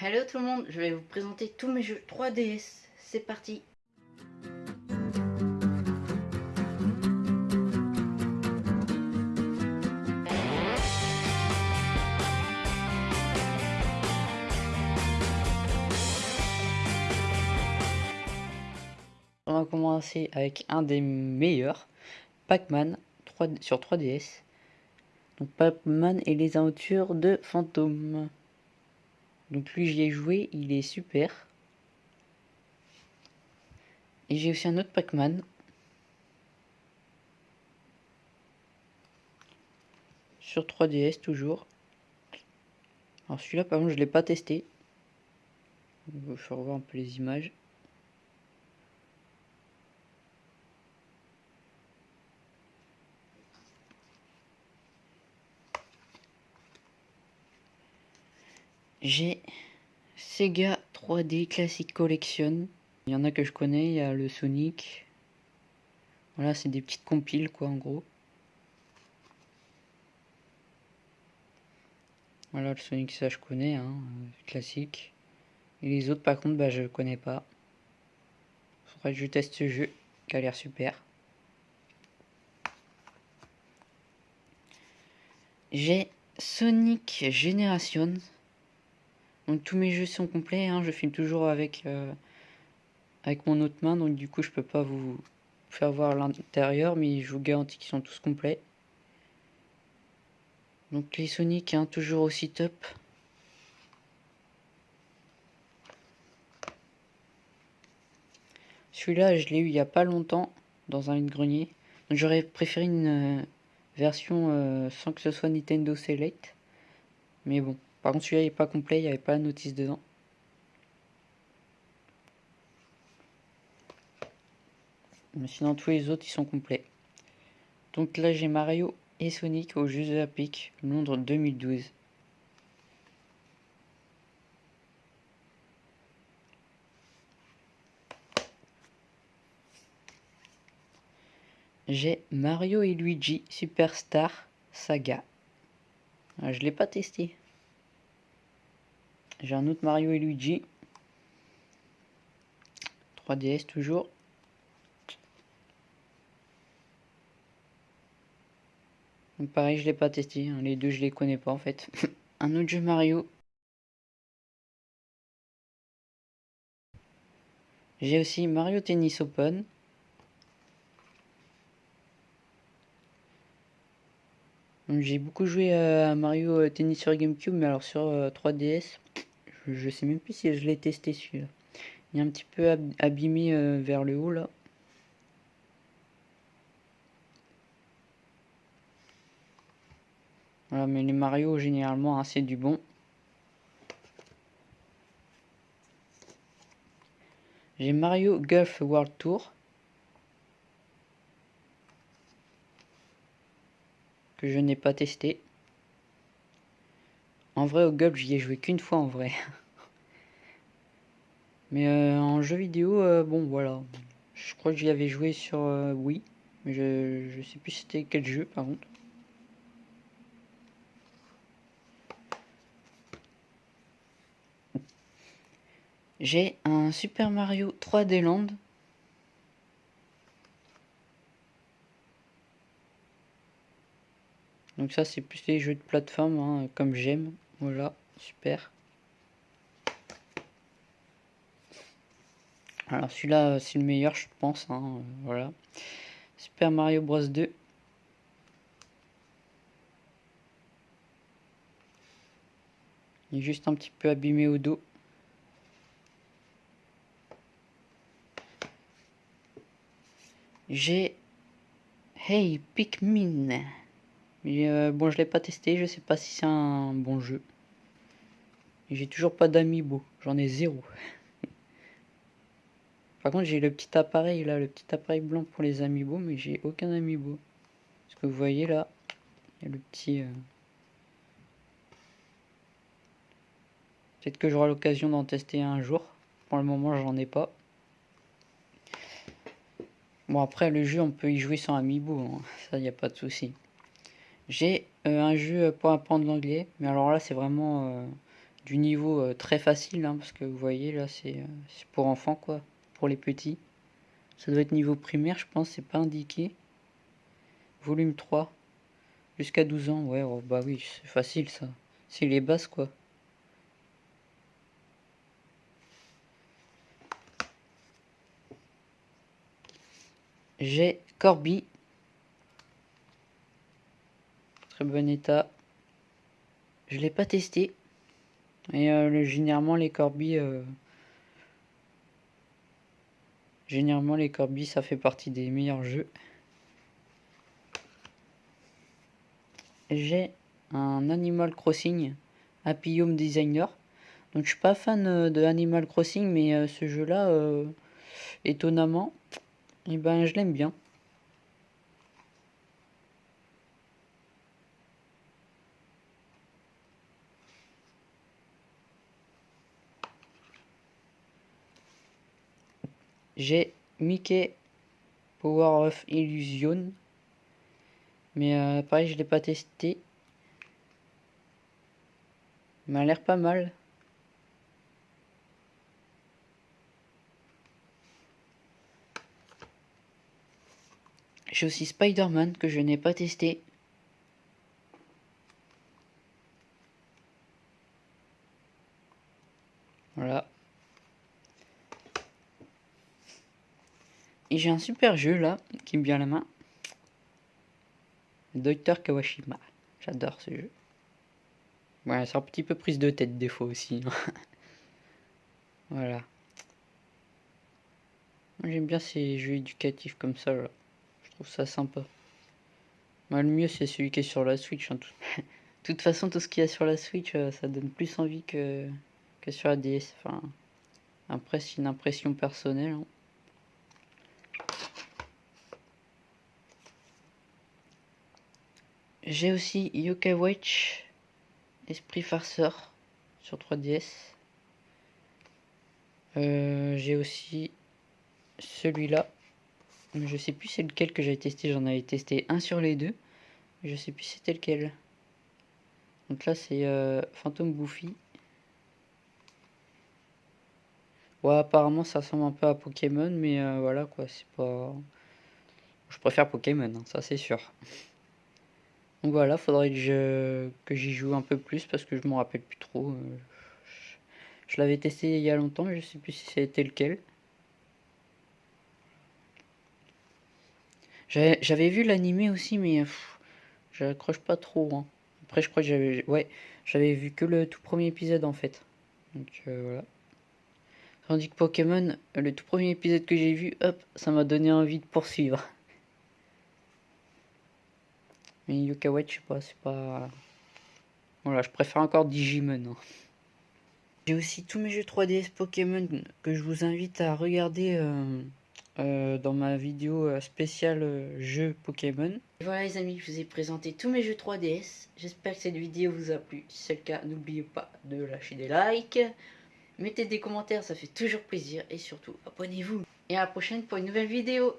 Hello tout le monde, je vais vous présenter tous mes jeux 3DS. C'est parti On va commencer avec un des meilleurs, Pac-Man sur 3DS. Donc Pac-Man et les aventures de fantômes. Donc lui j'y ai joué, il est super. Et j'ai aussi un autre Pac-Man. Sur 3DS toujours. Alors celui-là par contre je l'ai pas testé. Je vais revoir un peu les images. J'ai Sega 3D Classic Collection. Il y en a que je connais, il y a le Sonic. Voilà, c'est des petites compiles quoi en gros. Voilà, le Sonic ça je connais, hein, classique. Et les autres par contre, bah je connais pas. Faudrait que je teste ce jeu, qui a l'air super. J'ai Sonic Generation. Donc tous mes jeux sont complets, hein. je filme toujours avec, euh, avec mon autre main, donc du coup je peux pas vous faire voir l'intérieur, mais je vous garantis qu'ils sont tous complets. Donc les Sonic, hein, toujours aussi top. Celui-là, je l'ai eu il y a pas longtemps, dans un grenier. J'aurais préféré une euh, version euh, sans que ce soit Nintendo Select. Mais bon. Par contre, celui-là n'est pas complet, il n'y avait pas la notice dedans. Mais sinon, tous les autres, ils sont complets. Donc là, j'ai Mario et Sonic aux Jeux Olympiques Londres 2012. J'ai Mario et Luigi Superstar Saga. Ah, je l'ai pas testé. J'ai un autre Mario et Luigi. 3DS toujours. Pareil, je l'ai pas testé. Hein. Les deux, je les connais pas en fait. un autre jeu Mario. J'ai aussi Mario Tennis Open. J'ai beaucoup joué à Mario euh, Tennis sur Gamecube, mais alors sur 3DS, je sais même plus si je l'ai testé celui-là. Il est un petit peu abîmé euh, vers le haut là. Voilà, mais les Mario généralement hein, c'est du bon. J'ai Mario Golf World Tour. Que je n'ai pas testé. En vrai, au golf, j'y ai joué qu'une fois en vrai. Mais euh, en jeu vidéo, euh, bon voilà. Je crois que j'y avais joué sur euh, Wii. Mais je, je sais plus c'était quel jeu par contre. J'ai un Super Mario 3D Land. Donc ça c'est plus les jeux de plateforme hein, comme j'aime. Voilà, super. Alors celui-là, c'est le meilleur, je pense. Hein, voilà. Super Mario Bros 2. Il est juste un petit peu abîmé au dos. J'ai Hey Pikmin. Mais euh, bon, je l'ai pas testé, je sais pas si c'est un bon jeu. J'ai toujours pas d'amiibo, j'en ai zéro. Par contre, j'ai le petit appareil là, le petit appareil blanc pour les amiibo, mais j'ai aucun amiibo. Ce que vous voyez là, il y a le petit... Euh, Peut-être que j'aurai l'occasion d'en tester un jour. Pour le moment, j'en ai pas. Bon, après, le jeu, on peut y jouer sans amiibo. Hein. Ça, il n'y a pas de souci. J'ai euh, un jeu pour apprendre l'anglais, mais alors là c'est vraiment euh, du niveau euh, très facile, hein, parce que vous voyez là, c'est pour enfants quoi, pour les petits. Ça doit être niveau primaire, je pense, c'est pas indiqué. Volume 3, jusqu'à 12 ans, ouais, oh, bah oui, c'est facile ça. C'est les bases quoi. J'ai Corby. Très bon état. Je l'ai pas testé. Et euh, généralement les Corby... Euh, généralement les Corby ça fait partie des meilleurs jeux. J'ai un Animal Crossing Happy Home Designer. Donc je suis pas fan euh, de Animal Crossing mais ce jeu là étonnamment et eh ben, je l'aime bien. J'ai Mickey Power of Illusion. Mais euh, pareil, je l'ai pas testé. Il m'a l'air pas mal. J'ai aussi Spider-Man que je n'ai pas testé. Voilà. J'ai un super jeu là, qui me vient à la main. Dr Kawashima. J'adore ce jeu. Ouais, c'est un petit peu prise de tête des fois aussi. voilà. J'aime bien ces jeux éducatifs comme ça là ça sympa. le mieux, c'est celui qui est sur la Switch. Hein. De toute façon, tout ce qu'il y a sur la Switch, euh, ça donne plus envie que, que sur la DS. Enfin, après, c'est une impression personnelle. Hein. J'ai aussi Yokai Watch, Esprit Farceur sur 3DS. Euh, j'ai aussi celui-là je sais plus c'est lequel que j'avais testé. J'en avais testé un sur les deux. Je sais plus c'était lequel. Donc là c'est euh, Phantom Bouffi. Ouais apparemment ça ressemble un peu à Pokémon mais euh, voilà quoi c'est pas... Je préfère Pokémon hein, ça c'est sûr. Donc voilà faudrait que j'y joue un peu plus parce que je m'en rappelle plus trop. Euh, je, je l'avais testé il y a longtemps mais je sais plus si c'était lequel. J'avais vu l'animé aussi, mais j'accroche pas trop. Hein. Après, je crois que j'avais ouais, j'avais vu que le tout premier épisode en fait. Donc euh, voilà. Tandis que Pokémon, le tout premier épisode que j'ai vu, hop, ça m'a donné envie de poursuivre. Mais Yokawet, je sais pas, c'est pas... Voilà, je préfère encore Digimon. Hein. J'ai aussi tous mes jeux 3DS Pokémon que je vous invite à regarder euh, euh, dans ma vidéo euh, spéciale euh, jeu Pokémon. voilà les amis, je vous ai présenté tous mes jeux 3DS. J'espère que cette vidéo vous a plu. Si c'est le cas, n'oubliez pas de lâcher des likes. Mettez des commentaires, ça fait toujours plaisir. Et surtout, abonnez-vous. Et à la prochaine pour une nouvelle vidéo.